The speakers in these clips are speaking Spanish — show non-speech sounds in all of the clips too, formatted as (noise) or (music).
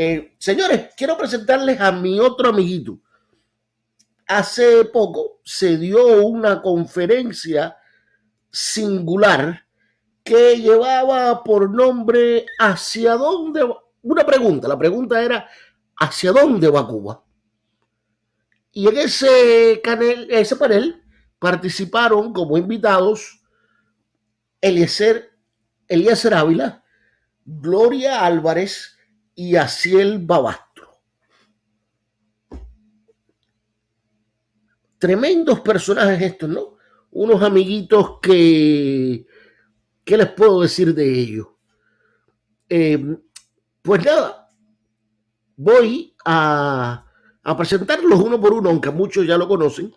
Eh, señores, quiero presentarles a mi otro amiguito. Hace poco se dio una conferencia singular que llevaba por nombre ¿Hacia dónde va? Una pregunta, la pregunta era ¿Hacia dónde va Cuba? Y en ese, ese panel participaron como invitados Eliezer, Eliezer Ávila, Gloria Álvarez y Aciel Babastro. Tremendos personajes estos, ¿no? Unos amiguitos que... ¿Qué les puedo decir de ellos? Eh, pues nada, voy a, a, presentarlos uno por uno, aunque muchos ya lo conocen,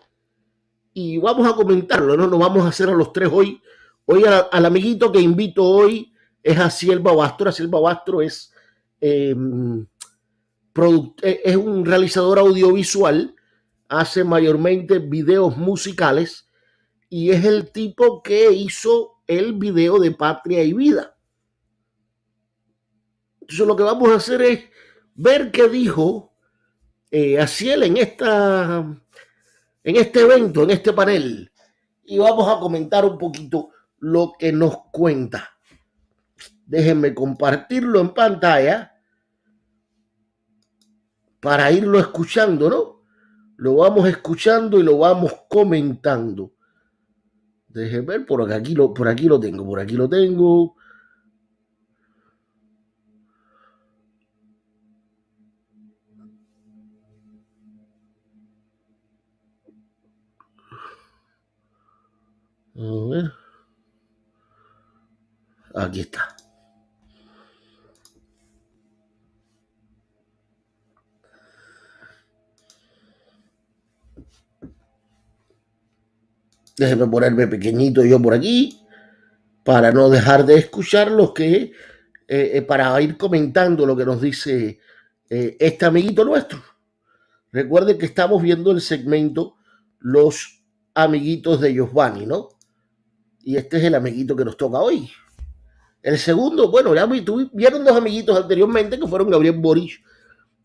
y vamos a comentarlo, ¿no? Nos vamos a hacer a los tres hoy. Hoy a, al amiguito que invito hoy es Aciel Babastro. Aciel Babastro es, eh, es un realizador audiovisual, hace mayormente videos musicales y es el tipo que hizo el video de Patria y Vida. Entonces lo que vamos a hacer es ver qué dijo eh, Aciel en, esta, en este evento, en este panel, y vamos a comentar un poquito lo que nos cuenta. Déjenme compartirlo en pantalla para irlo escuchando, ¿no? Lo vamos escuchando y lo vamos comentando. Déjenme ver, por aquí, lo, por aquí lo tengo, por aquí lo tengo. A ver. Aquí está. Déjenme ponerme pequeñito yo por aquí para no dejar de escuchar lo que, eh, eh, para ir comentando lo que nos dice eh, este amiguito nuestro. Recuerden que estamos viendo el segmento Los amiguitos de Giovanni, ¿no? Y este es el amiguito que nos toca hoy. El segundo, bueno, ya vieron dos amiguitos anteriormente que fueron Gabriel Boris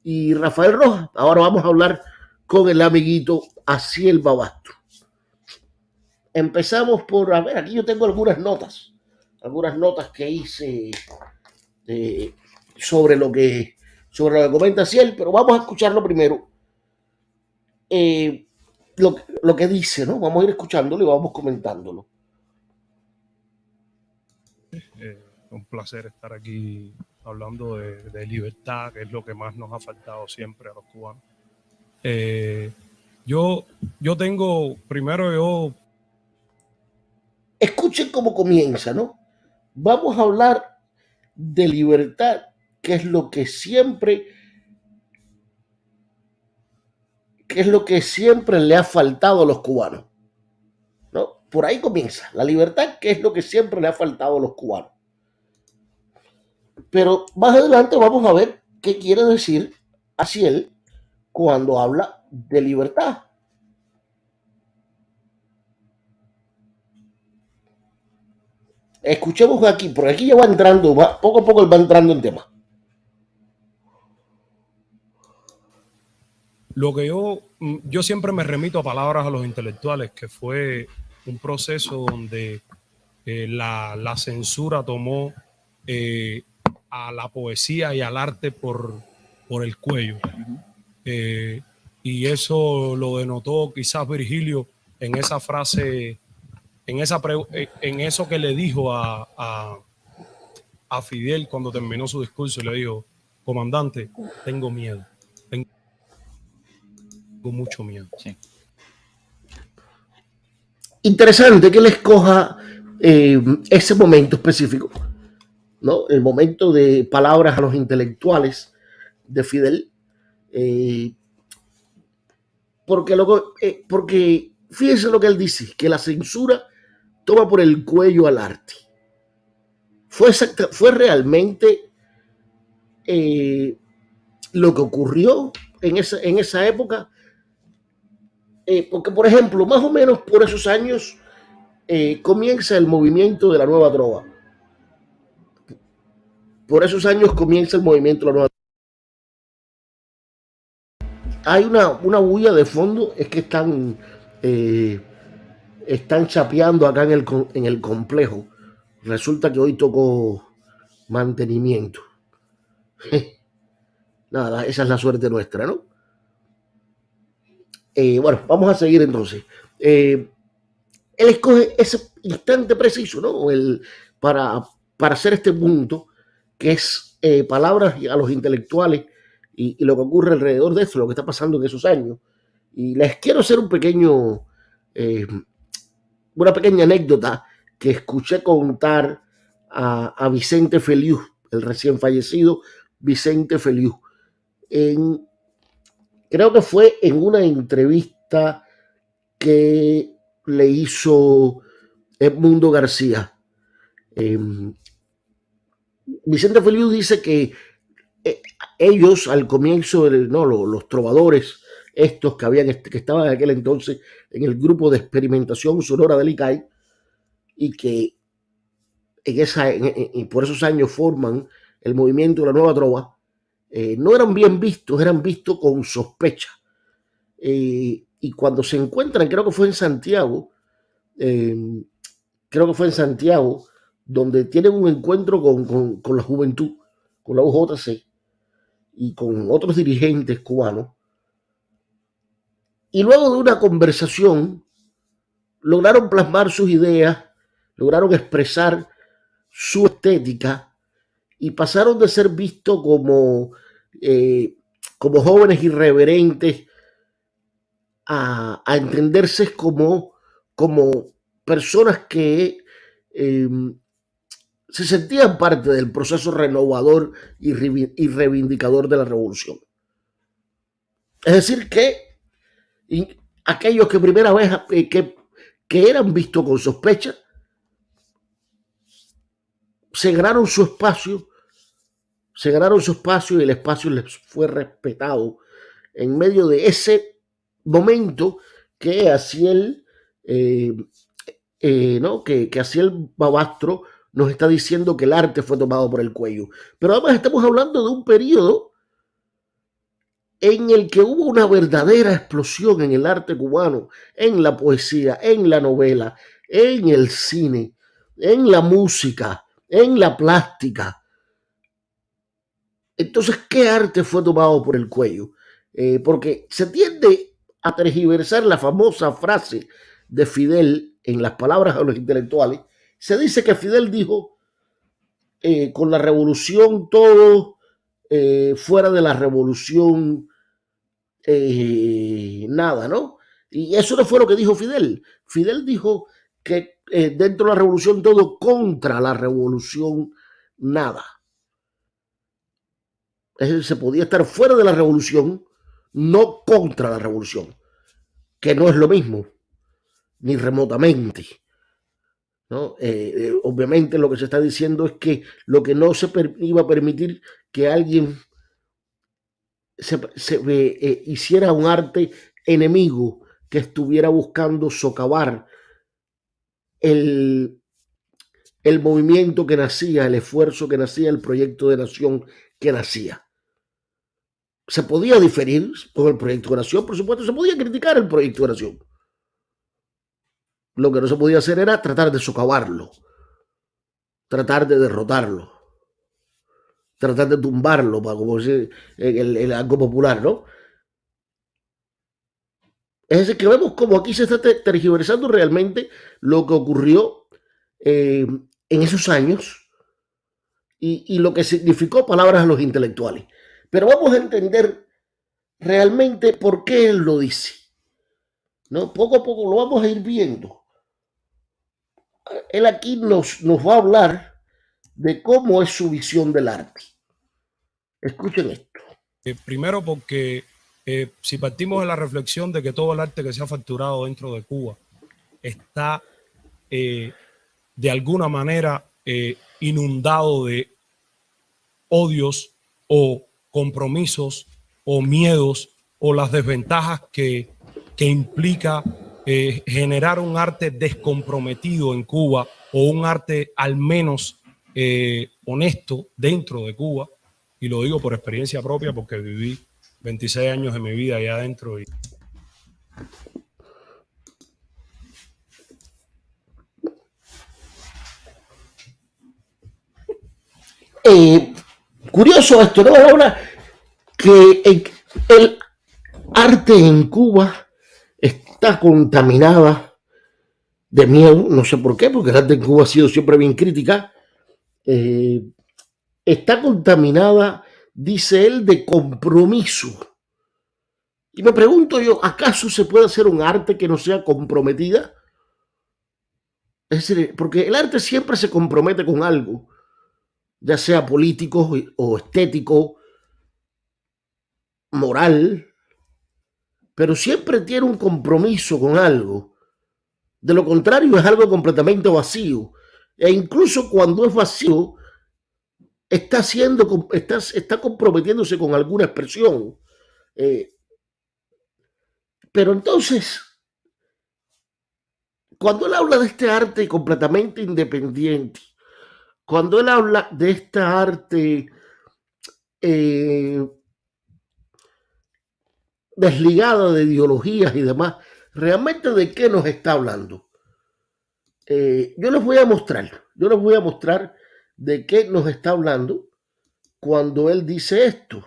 y Rafael Rojas. Ahora vamos a hablar con el amiguito Aciel Babastro. Empezamos por, a ver, aquí yo tengo algunas notas, algunas notas que hice eh, sobre lo que sobre lo que comenta Ciel, pero vamos a escucharlo primero. Eh, lo, lo, que dice, ¿no? Vamos a ir escuchándolo y vamos comentándolo. Eh, un placer estar aquí hablando de, libertad, que es lo que más nos ha faltado siempre a los cubanos. Yo, yo tengo, primero yo Escuchen cómo comienza, ¿no? Vamos a hablar de libertad, que es lo que siempre, que es lo que siempre le ha faltado a los cubanos. ¿no? Por ahí comienza, la libertad, que es lo que siempre le ha faltado a los cubanos. Pero más adelante vamos a ver qué quiere decir así él cuando habla de libertad. Escuchemos aquí, por aquí ya va entrando, va, poco a poco él va entrando en tema. Lo que yo, mm, yo siempre me remito a palabras a los intelectuales, que fue un proceso donde eh, la, la, censura tomó eh, a la poesía y al arte por, por el cuello. eh, y eso lo denotó quizás Virgilio en esa frase en, esa eh, en eso que le dijo a, a, a, Fidel cuando terminó su discurso, le dijo, comandante, tengo miedo, tengo mucho miedo. Sí. Interesante que él escoja eh, ese momento específico, ¿no? El momento de palabras a los intelectuales de Fidel, eh, porque, luego, eh, porque fíjense lo que él dice, que la censura toma por el cuello al arte. Fue, fue realmente eh, lo que ocurrió en esa, en esa época. Eh, porque, por ejemplo, más o menos por esos años eh, comienza el movimiento de la nueva droga. Por esos años comienza el movimiento de la nueva hay una, una bulla de fondo, es que están, están chapeando acá en el, en el complejo. Resulta que hoy tocó mantenimiento. (laughs) Nada, esa es la suerte nuestra, ¿no? Eh, bueno, vamos a seguir entonces. Eh, él escoge ese instante preciso, ¿no? El, para, para hacer este punto, que es eh, palabras a los intelectuales y, lo que ocurre alrededor de eso, lo que está pasando en esos años. Y les quiero hacer un pequeño, una pequeña anécdota que escuché contar a, a Vicente Feliu, el recién fallecido Vicente Feliu. Creo que fue en una entrevista que le hizo Edmundo García. Em, Vicente Feliu dice que eh, ellos al comienzo, no, los, trovadores, estos que, habían, que estaban en aquel entonces en el grupo de experimentación sonora del ICAI, y que en esa, por esos años forman el movimiento de la nueva trova, eh, no eran bien vistos, eran vistos con sospecha. Eh, y cuando se encuentran, creo que fue en Santiago, em, creo que fue en Santiago, donde tienen un encuentro con, con la juventud, con la UJC y con otros dirigentes cubanos. Y luego de una conversación, lograron plasmar sus ideas, lograron expresar su estética y pasaron de ser vistos como, eh, como jóvenes irreverentes a, entenderse como, como personas que em, se sentían parte del proceso renovador y, reivindicador de la revolución. Es decir, que aquellos que primera vez eh, que, que eran vistos con sospecha, se ganaron su espacio, se ganaron su espacio y el espacio les fue respetado en medio de ese momento que Asiel, eh, eh, ¿no? que, que Asiel Babastro nos está diciendo que el arte fue tomado por el cuello. Pero además estamos hablando de un periodo en el que hubo una verdadera explosión en el arte cubano, en la poesía, en la novela, en el cine, en la música, en la plástica. Entonces, ¿qué arte fue tomado por el cuello? Eh, porque se tiende a tergiversar la famosa frase de Fidel en las palabras de los intelectuales. Se dice que Fidel dijo, eh, con la revolución todo, eh, fuera de la revolución nada, ¿no? Y eso no fue lo que dijo Fidel. Fidel dijo que eh, dentro de la revolución todo, contra la revolución nada. Se podía estar fuera de la revolución, no contra la revolución, que no es lo mismo, ni remotamente. Eh, eh, obviamente lo que se está diciendo es que lo que no se iba a permitir que alguien se, hiciera un arte enemigo que estuviera buscando socavar el, el movimiento que nacía, el esfuerzo que nacía, el proyecto de nación que nacía. Se podía diferir con el proyecto de nación, por supuesto, se podía criticar el proyecto de nación. Lo que no se podía hacer era tratar de socavarlo, tratar de derrotarlo, tratar de tumbarlo, para como decir el, el algo popular, ¿no? Es decir, que vemos como aquí se está tergiversando realmente lo que ocurrió eh, en esos años y, lo que significó palabras a los intelectuales. Pero vamos a entender realmente por qué él lo dice. ¿no? Poco a poco lo vamos a ir viendo. Él aquí nos, nos va a hablar de cómo es su visión del arte. Escuchen esto. Eh, primero porque eh, si partimos de la reflexión de que todo el arte que se ha facturado dentro de Cuba está eh, de alguna manera inundado de odios o compromisos o miedos o las desventajas que, que implica generar un arte descomprometido en Cuba o un arte al menos honesto dentro de Cuba, y lo digo por experiencia propia porque viví 26 años de mi vida allá adentro. Y... Eh, curioso esto, ¿no? Ahora que el arte en Cuba está contaminada de miedo, no sé por qué, porque el arte en Cuba ha sido siempre bien crítica, eh, está contaminada, dice él, de compromiso. Y me pregunto yo, ¿acaso se puede hacer un arte que no sea comprometida? Es decir, porque el arte siempre se compromete con algo, ya sea político o estético, moral, pero siempre tiene un compromiso con algo. De lo contrario, es algo completamente vacío. E incluso cuando es vacío, está, haciendo, está, está comprometiéndose con alguna expresión. Eh, pero entonces, cuando él habla de este arte completamente independiente, cuando él habla de esta arte eh, desligada de ideologías y demás, realmente de qué nos está hablando. Eh, yo les voy a mostrar, yo les voy a mostrar de qué nos está hablando cuando él dice esto.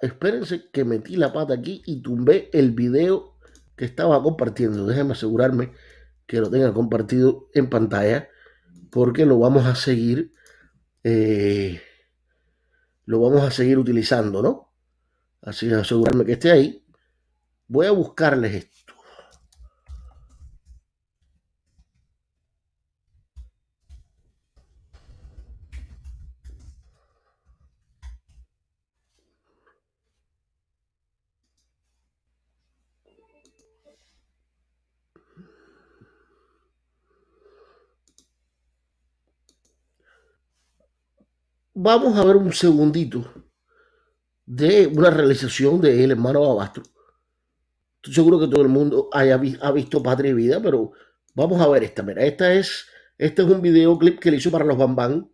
Espérense que metí la pata aquí y tumbé el video que estaba compartiendo. Déjenme asegurarme que lo tenga compartido en pantalla porque lo vamos a seguir eh, lo vamos a seguir utilizando, ¿no? Así asegurarme que esté ahí. Voy a buscarles esto. Vamos a ver un segundito de una realización de El hermano Abastro. Estoy seguro que todo el mundo ha visto Patria y Vida, pero vamos a ver esta. Mira, esta es, este es un videoclip que le hizo para los Bambán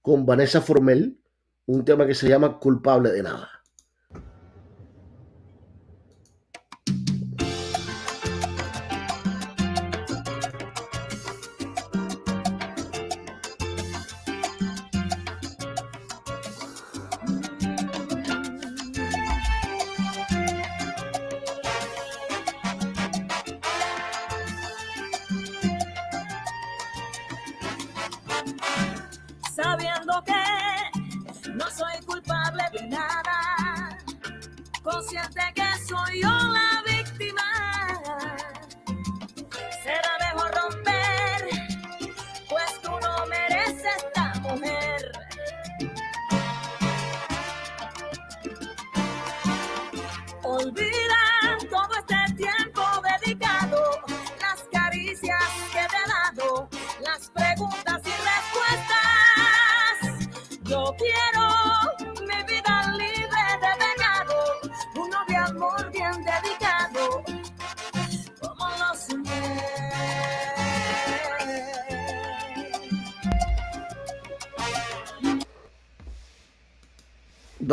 con Vanessa Formel, un tema que se llama Culpable de Nada. sabiendo que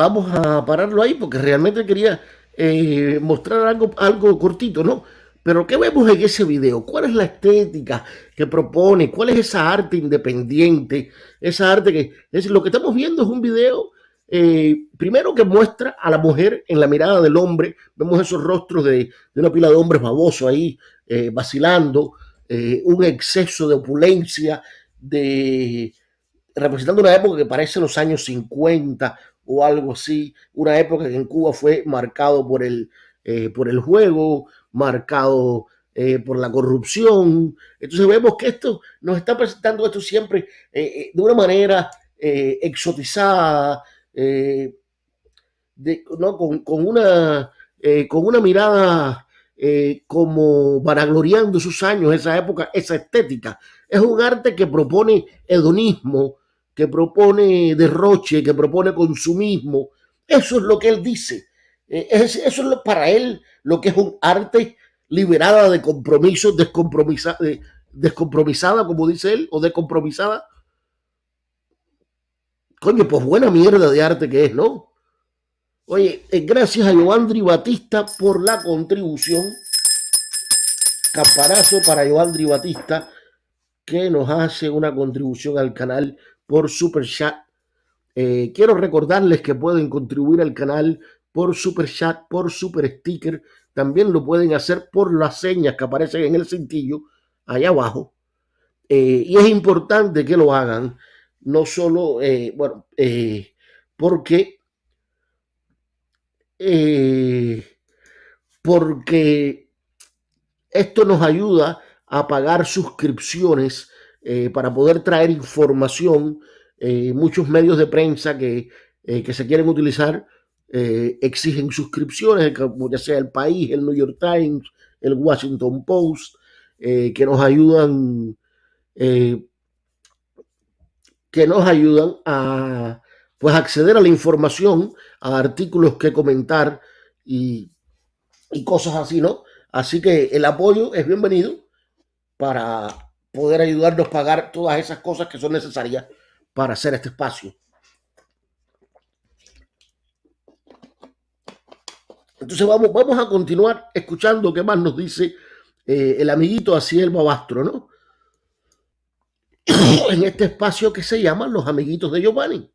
vamos a pararlo ahí porque realmente quería eh, mostrar algo, algo cortito, ¿no? Pero ¿qué vemos en ese video? ¿Cuál es la estética que propone? ¿Cuál es esa arte independiente? Esa arte que es lo que estamos viendo es un video eh, primero que muestra a la mujer en la mirada del hombre. Vemos esos rostros de, una pila de hombres babosos ahí eh, vacilando, un exceso de opulencia, de representando una época que parece los años 50 o algo así, una época que en Cuba fue marcado por el, eh, por el juego, marcado eh, por la corrupción. Entonces vemos que esto nos está presentando esto siempre eh, de una manera exotizada, ¿no? con, con, una, con una mirada como vanagloriando sus años, esa época, esa estética. Es un arte que propone hedonismo, que propone derroche, que propone consumismo. Eso es lo que él dice. Eh, eso es para él lo que es un arte liberada de compromisos, descompromisada, descompromisada, como dice él, o descompromisada. Coño, pues buena mierda de arte que es, ¿no? Oye, eh, gracias a Joandri Batista por la contribución. Campanazo para Joandri Batista, que nos hace una contribución al canal por Super Chat. Eh, quiero recordarles que pueden contribuir al canal por Super Chat, por Super Sticker. También lo pueden hacer por las señas que aparecen en el cintillo allá abajo. Eh, y es importante que lo hagan, no solo, eh, bueno, porque, porque esto nos ayuda a pagar suscripciones para poder traer información. muchos medios de prensa que, que se quieren utilizar exigen suscripciones, ya sea el país, el New York Times, el Washington Post, que nos ayudan eh, que nos ayudan a pues acceder a la información, a artículos que comentar y, y cosas así, ¿no? Así que el apoyo es bienvenido para poder ayudarnos a pagar todas esas cosas que son necesarias para hacer este espacio. Entonces vamos, vamos a continuar escuchando qué más nos dice eh, el amiguito Asiel Babastro, ¿no? (clears throat) en este espacio que se llama Los Amiguitos de Giovanni.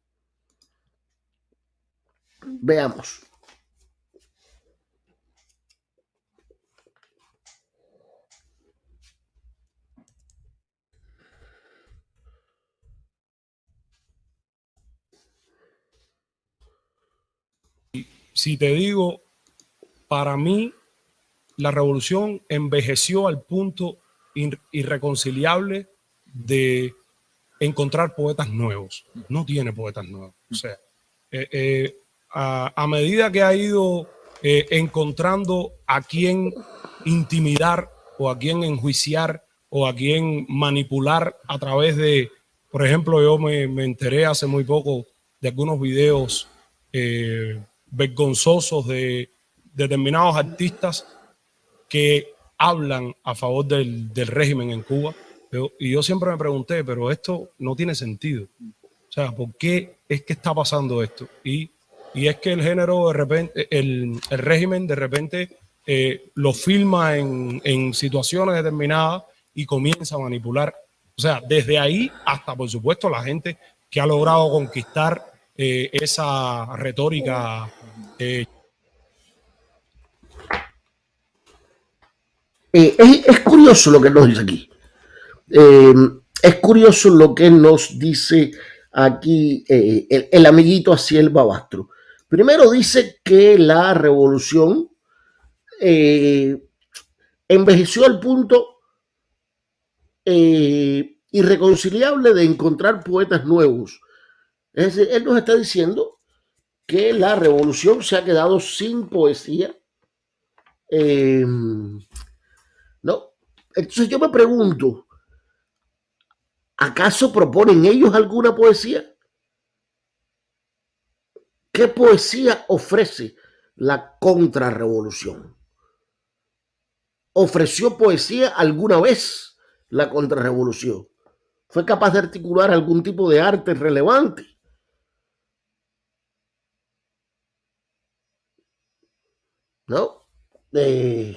Veamos. Si te digo, para mí la revolución envejeció al punto irreconciliable de encontrar poetas nuevos. No tiene poetas nuevos. O sea, eh, eh, a, medida que ha ido eh, encontrando a quién intimidar o a quién enjuiciar o a quién manipular a través de, por ejemplo, yo me, enteré hace muy poco de algunos videos vergonzosos de determinados artistas que hablan a favor del régimen en Cuba y yo siempre me pregunté, pero esto no tiene sentido. O sea, ¿por qué es que está pasando esto? Y, y es que el género de repente, el, el régimen de repente eh, lo filma en, en, situaciones determinadas y comienza a manipular. O sea, desde ahí hasta, por supuesto, la gente que ha logrado conquistar eh, esa retórica. Eh. es, es curioso lo que nos dice aquí. Eh, es curioso lo que nos dice aquí eh, el, amiguito Asiel Babastro. Primero dice que la revolución eh, envejeció al punto irreconciliable de encontrar poetas nuevos. Es decir, él nos está diciendo que la revolución se ha quedado sin poesía. no. Entonces yo me pregunto, ¿Acaso proponen ellos alguna poesía? ¿Qué poesía ofrece la contrarrevolución? ¿Ofreció poesía alguna vez la contrarrevolución? ¿Fue capaz de articular algún tipo de arte relevante? ¿No? Eh,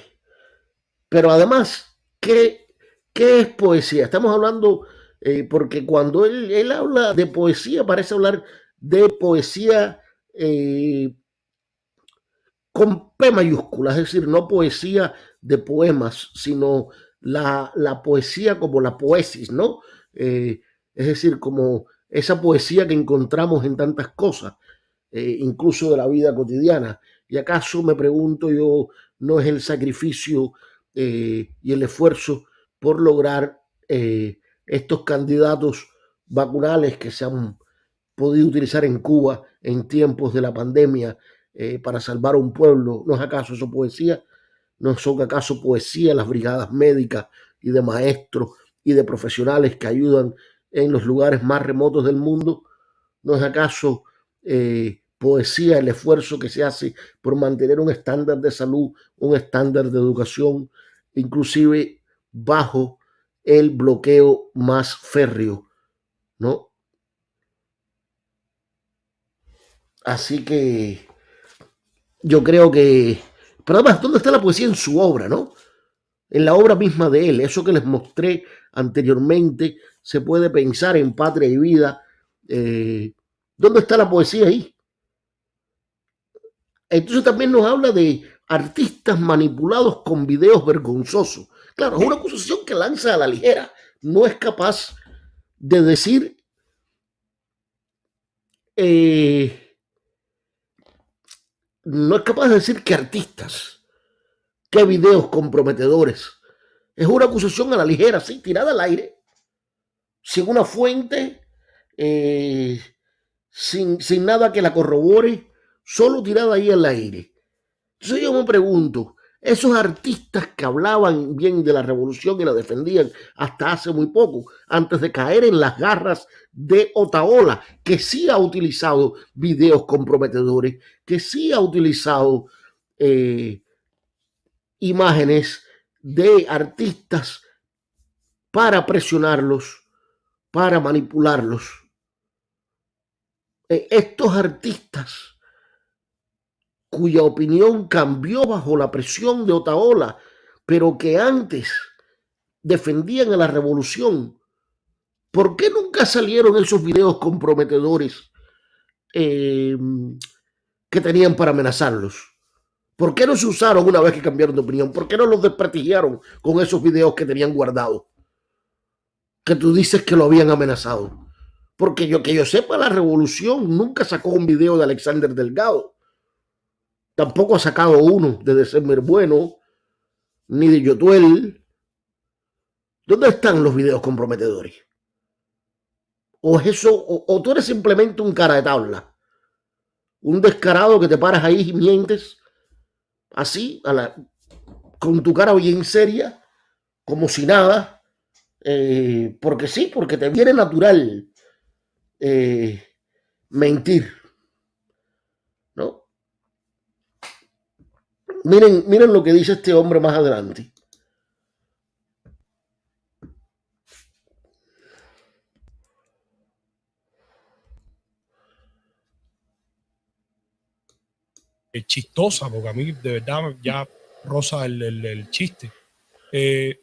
pero además, ¿qué, ¿qué es poesía? Estamos hablando eh, porque cuando él, habla de poesía, parece hablar de poesía eh, con P mayúscula, es decir, no poesía de poemas, sino la, poesía como la poesis, ¿no? Es decir, como esa poesía que encontramos en tantas cosas, incluso de la vida cotidiana. ¿Y acaso, me pregunto yo, no es el sacrificio y el esfuerzo por lograr estos candidatos vacunales que se han podido utilizar en Cuba en tiempos de la pandemia eh, para salvar a un pueblo. ¿No es acaso eso poesía? ¿No son acaso poesía las brigadas médicas y de maestros y de profesionales que ayudan en los lugares más remotos del mundo? ¿No es acaso eh, poesía el esfuerzo que se hace por mantener un estándar de salud, un estándar de educación, inclusive bajo el bloqueo más férreo, ¿no? Así que yo creo que... Pero además, ¿dónde está la poesía en su obra, no? En la obra misma de él, eso que les mostré anteriormente, se puede pensar en Patria y Vida. Eh, ¿Dónde está la poesía ahí? Entonces también nos habla de artistas manipulados con videos vergonzosos. Claro, es una acusación que lanza a la ligera. No es capaz de decir eh, no es capaz de decir que artistas, qué videos comprometedores. Es una acusación a la ligera, sí, tirada al aire, sin una fuente, eh, sin, sin nada que la corrobore, solo tirada ahí al aire. Entonces yo me pregunto, esos artistas que hablaban bien de la revolución y la defendían hasta hace muy poco, antes de caer en las garras de Otaola, que sí ha utilizado videos comprometedores, que sí ha utilizado eh, imágenes de artistas para presionarlos, para manipularlos. Eh, estos artistas cuya opinión cambió bajo la presión de Otaola, pero que antes defendían a la revolución. ¿Por qué nunca salieron esos videos comprometedores eh, que tenían para amenazarlos? ¿Por qué no se usaron una vez que cambiaron de opinión? ¿Por qué no los desprestigiaron con esos videos que tenían guardados? Que tú dices que lo habían amenazado. Porque yo que yo sepa, la revolución nunca sacó un video de Alexander Delgado. Tampoco ha sacado uno de December Bueno, ni de Yotuel. ¿Dónde están los videos comprometedores? O es eso, o, tú eres simplemente un cara de tabla. Un descarado que te paras ahí y mientes así, a la, con tu cara bien seria, como si nada, eh, porque sí, porque te viene natural eh, mentir. Miren, miren lo que dice este hombre más adelante. Es chistosa, porque a mí de verdad ya rosa el, chiste. Eh,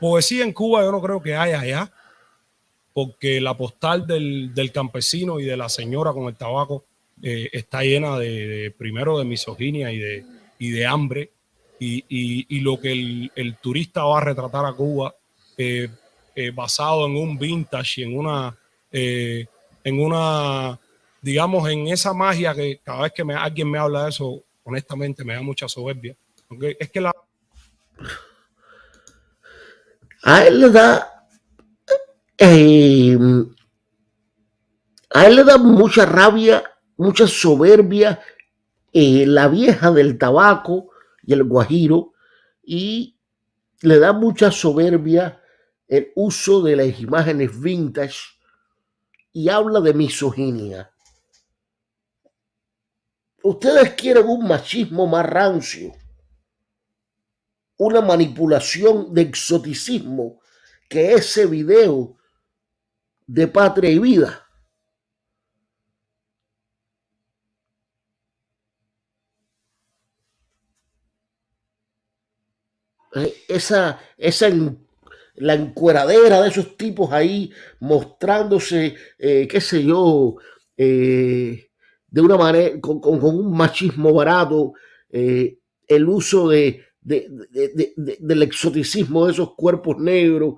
poesía en Cuba yo no creo que haya allá, porque la postal del, campesino y de la señora con el tabaco eh, está llena de, primero de misoginia y de, y de hambre y, y, lo que el, el, turista va a retratar a Cuba eh, eh, basado en un vintage y en una, eh, en una, digamos, en esa magia que cada vez que alguien me habla de eso, honestamente me da mucha soberbia. Es que. A él le da... a él le da mucha rabia, mucha soberbia eh, la vieja del tabaco y el guajiro y le da mucha soberbia el uso de las imágenes vintage y habla de misoginia. Ustedes quieren un machismo más rancio, una manipulación de exoticismo que ese video de patria y vida. Eh, esa, esa la encueradera de esos tipos ahí mostrándose, eh, qué sé yo, eh, de una manera, con, un machismo barato, el uso de, del exoticismo de esos cuerpos negros.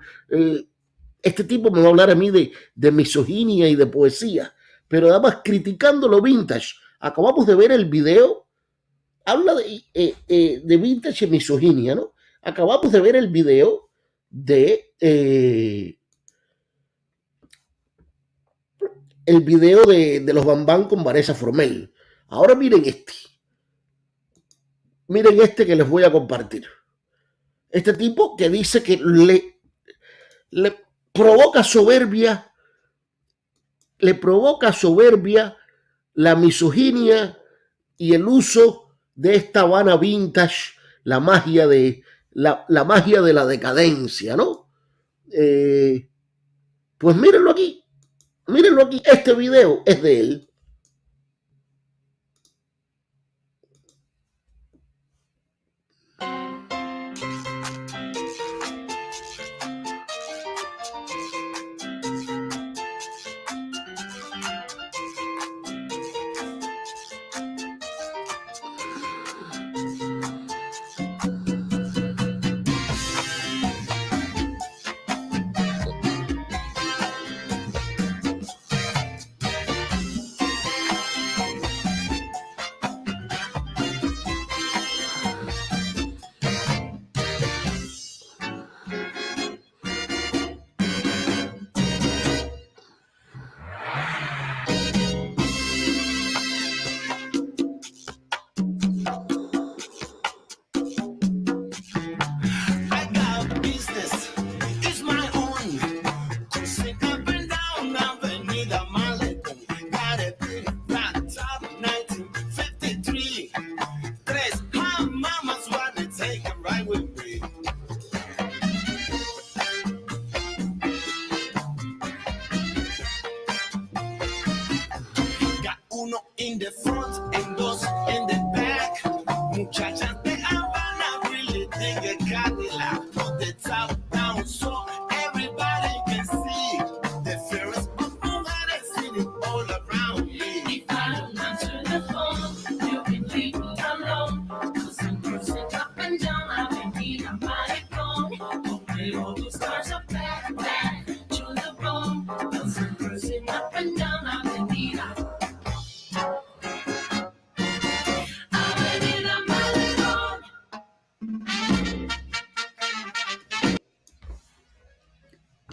este tipo me va a hablar a mí de, de misoginia y de poesía, pero además criticando lo vintage. Acabamos de ver el video, habla de, de vintage y misoginia, ¿no? Acabamos de ver el video de eh, el video de, los Bambán con Vanessa Formel. Ahora miren este. Miren este que les voy a compartir. Este tipo que dice que le, le provoca soberbia, le provoca soberbia la misoginia y el uso de esta Habana vintage, la magia de, la, magia de la decadencia, ¿no? Eh, pues mírenlo aquí, mírenlo aquí, este video es de él.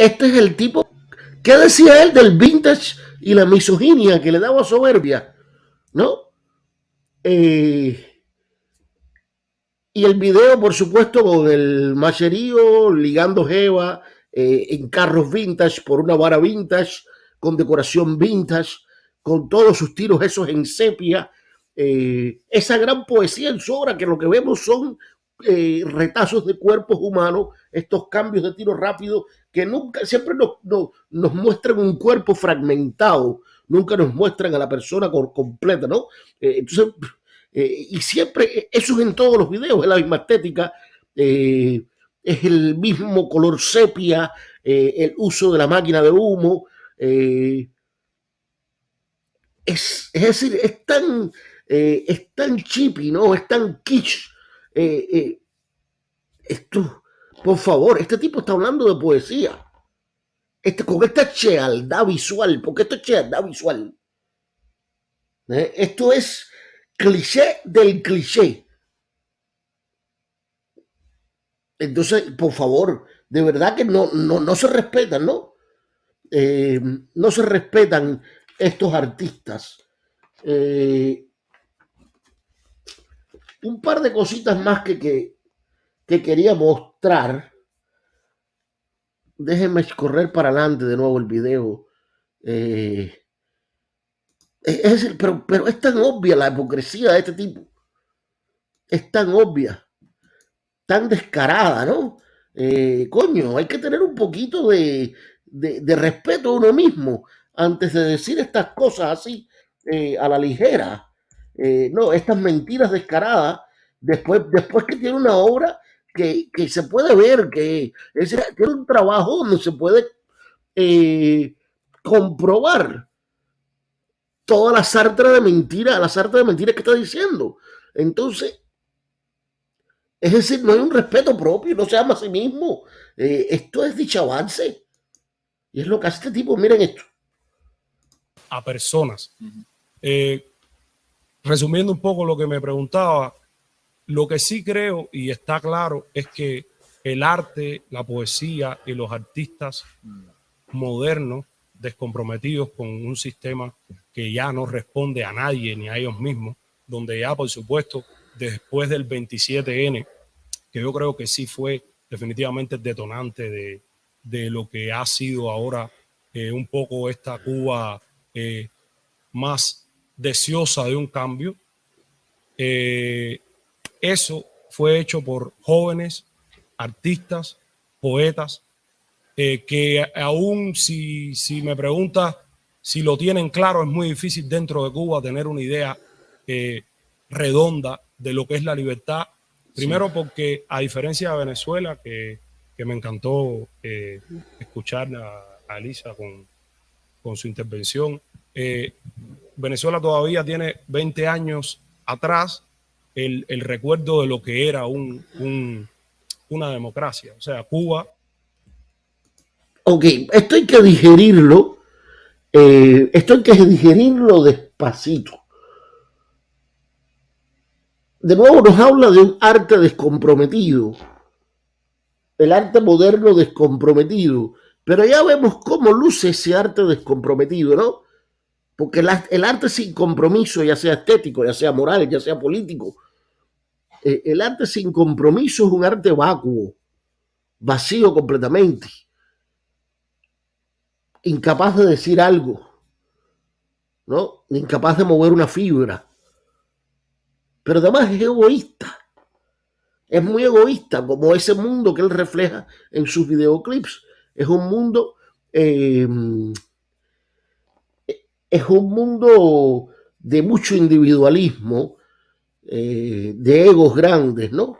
Este es el tipo. ¿Qué decía él del vintage y la misoginia que le daba soberbia? ¿No? Eh, y el video, por supuesto, con el macherío ligando Jeva eh, en carros vintage por una vara vintage, con decoración vintage, con todos sus tiros esos en sepia. eh, esa gran poesía en su obra, que lo que vemos son eh, retazos de cuerpos humanos, estos cambios de tiro rápido que nunca, siempre nos, nos, muestran un cuerpo fragmentado, nunca nos muestran a la persona completa, ¿no? Eh, entonces, eh, y siempre, eso es en todos los videos, es la misma estética, es el mismo color sepia, el uso de la máquina de humo, es, es decir, es tan, es tan chippy, ¿no? Es tan kitsch. Eh, eh, esto, por favor, este tipo está hablando de poesía. Este, con esta chealdad visual, porque esto es chealdad visual. ¿eh? Esto es cliché del cliché. Entonces, por favor, de verdad que no, no, no se respetan, ¿no? No se respetan estos artistas. Un par de cositas más que, que, que quería mostrar. Déjenme correr para adelante de nuevo el video. Eh, es pero, pero es tan obvia la hipocresía de este tipo. Es tan obvia, tan descarada, ¿no? Eh, coño, hay que tener un poquito de, de, de respeto a uno mismo antes de decir estas cosas así eh, a la ligera. Eh, no, estas mentiras descaradas, después, después que tiene una obra que, que se puede ver, que es, tiene un trabajo donde se puede eh, comprobar toda la sarta de mentiras, la sarta de mentiras que está diciendo. Entonces, es decir, no hay un respeto propio, no se ama a sí mismo. Eh, esto es dicho avance. Y es lo que hace este tipo. Miren esto. a personas. Eh, resumiendo un poco lo que me preguntaba, lo que sí creo y está claro es que el arte, la poesía y los artistas modernos, descomprometidos con un sistema que ya no responde a nadie ni a ellos mismos, donde ya, por supuesto, después del 27N, que yo creo que sí fue definitivamente el detonante de, de lo que ha sido ahora eh, un poco esta Cuba eh, más deseosa de un cambio. Eh, eso fue hecho por jóvenes, artistas, poetas, eh, que aún si, si me preguntas si lo tienen claro, es muy difícil dentro de Cuba tener una idea eh, redonda de lo que es la libertad. Primero porque a diferencia de Venezuela, que, que me encantó eh, escuchar a, a Elisa con, con su intervención, eh, Venezuela todavía tiene 20 años atrás el, recuerdo de lo que era un, un- una democracia. O sea, Cuba Ok, esto hay que digerirlo. eh, esto hay que digerirlo despacito. De nuevo nos habla de un arte descomprometido. El arte moderno descomprometido. Pero ya vemos cómo luce ese arte descomprometido, ¿no? Porque el, arte sin compromiso, ya sea estético, ya sea moral, ya sea político, eh, el arte sin compromiso es un arte vacuo, vacío completamente incapaz de decir algo, ¿no? Incapaz de mover una fibra. Pero además es egoísta. Es muy egoísta, como ese mundo que él refleja en sus videoclips. Es un mundo. eh, es un mundo de mucho individualismo, eh, de egos grandes, ¿no?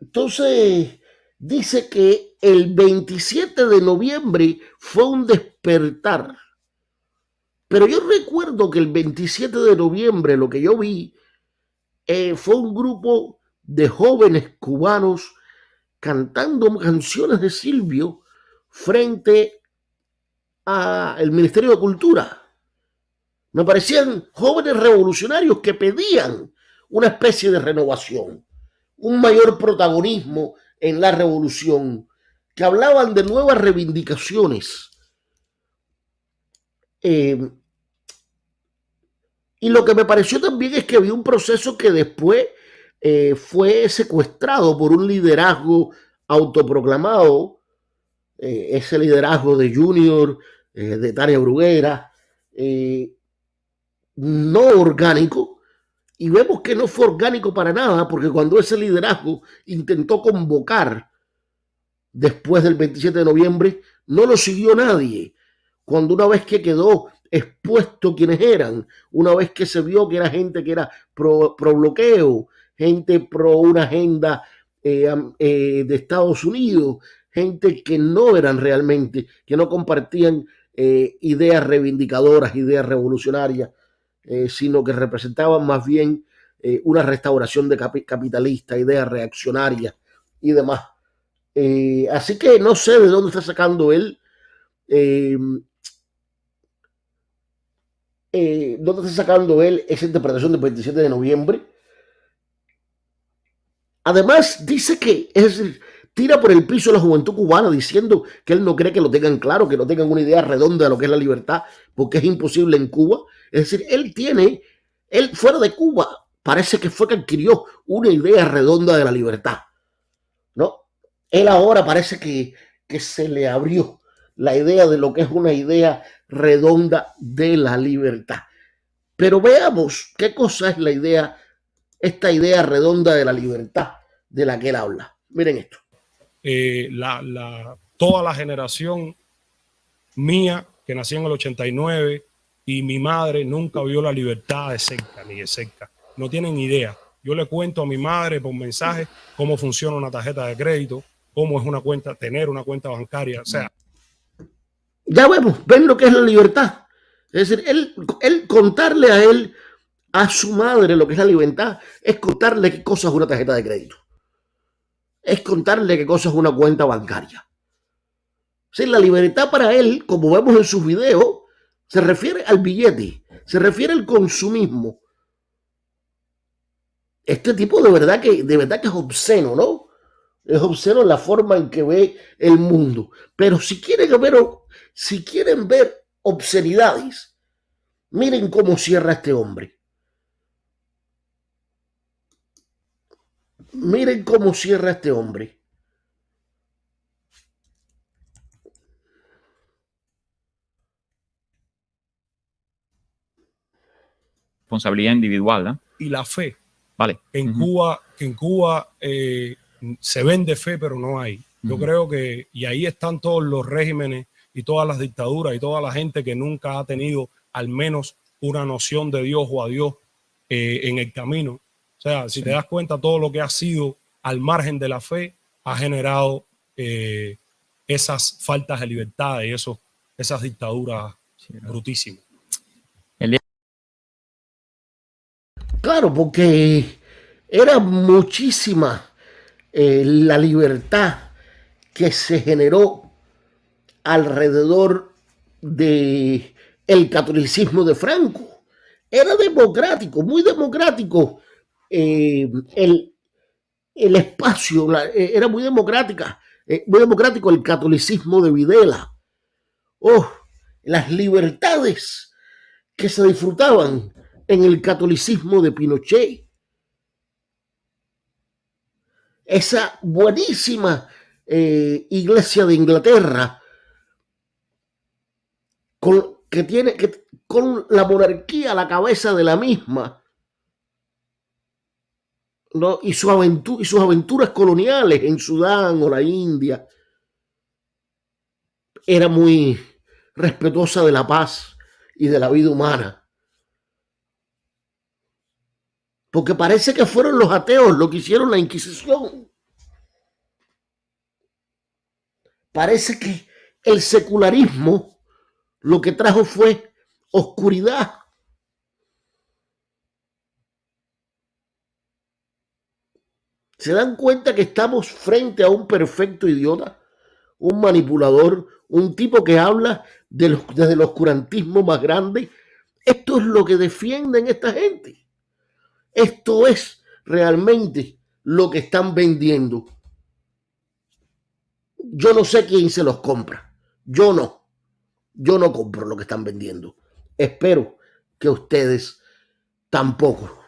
Entonces, dice que el 27 de noviembre fue un despertar. Pero yo recuerdo que el 27 de noviembre lo que yo vi eh, fue un grupo de jóvenes cubanos cantando canciones de Silvio frente al Ministerio de Cultura. Me parecían jóvenes revolucionarios que pedían una especie de renovación, un mayor protagonismo en la revolución, que hablaban de nuevas reivindicaciones. Eh, y lo que me pareció también es que había un proceso que después eh, fue secuestrado por un liderazgo autoproclamado, eh, ese liderazgo de Junior, de Tania Bruguera, no orgánico, y vemos que no fue orgánico para nada, porque cuando ese liderazgo intentó convocar después del 27 de noviembre, no lo siguió nadie. Cuando una vez que quedó expuesto quienes eran, una vez que se vio que era gente que era pro, bloqueo, gente pro una agenda eh, eh, de Estados Unidos, gente que no eran realmente, que no compartían eh, ideas reivindicadoras, ideas revolucionarias, eh, sino que representaban más bien eh, una restauración de capitalista, ideas reaccionarias y demás. Así que no sé de dónde está sacando él. ¿Dónde está sacando él esa interpretación del 27 de noviembre? Además, dice que es tira por el piso a la juventud cubana diciendo que él no cree que lo tengan claro, que no tengan una idea redonda de lo que es la libertad, porque es imposible en Cuba. Es decir, él tiene, él fuera de Cuba, parece que fue que adquirió una idea redonda de la libertad. ¿No? Él ahora parece que, que se le abrió la idea de lo que es una idea redonda de la libertad. Pero veamos qué cosa es la idea, esta idea redonda de la libertad de la que él habla. Miren esto. Eh, la, toda la generación mía, que nació en el 89, y mi madre nunca vio la libertad de cerca, ni de cerca. No tienen idea. Yo le cuento a mi madre por mensaje cómo funciona una tarjeta de crédito, cómo es una cuenta, tener una cuenta bancaria. O sea. Ya vemos, ven lo que es la libertad. Es decir, él, él contarle a él, a su madre, lo que es la libertad, es contarle qué cosa es una tarjeta de crédito es contarle qué cosa es una cuenta bancaria. Si la libertad para él, como vemos en sus videos, se refiere al billete, se refiere al consumismo. Este tipo de verdad que, de verdad que es obsceno, ¿no? Es obsceno la forma en que ve el mundo. Pero si quieren ver, si quieren ver obscenidades, miren cómo cierra este hombre. Miren cómo cierra este hombre. Responsabilidad individual, Y la fe. Vale. En Cuba, en Cuba eh, se vende fe, pero no hay. Yo creo que, y ahí están todos los regímenes y todas las dictaduras y toda la gente que nunca ha tenido al menos una noción de Dios o a Dios eh, en el camino o sea, si te das cuenta, todo lo que ha sido al margen de la fe ha generado eh, esas faltas de libertad y eso, esas dictaduras brutísimas. Claro, porque era muchísima eh, la libertad que se generó alrededor de el catolicismo de Franco. Era democrático, muy democrático eh, el, el, espacio, eh, era muy democrática, eh, muy democrático el catolicismo de Videla. Oh, las libertades que se disfrutaban en el catolicismo de Pinochet. Esa buenísima iglesia de Inglaterra con, que tiene que, con la monarquía a la cabeza de la misma y, y sus aventuras coloniales en Sudán o la India era muy respetuosa de la paz y de la vida humana. Porque parece que fueron los ateos lo que hicieron la Inquisición. Parece que el secularismo lo que trajo fue oscuridad ¿Se dan cuenta que estamos frente a un perfecto idiota? Un manipulador, un tipo que habla desde el oscurantismo más grande. Esto es lo que defienden esta gente. Esto es realmente lo que están vendiendo. Yo no sé quién se los compra. Yo no. Yo no compro lo que están vendiendo. Espero que ustedes tampoco.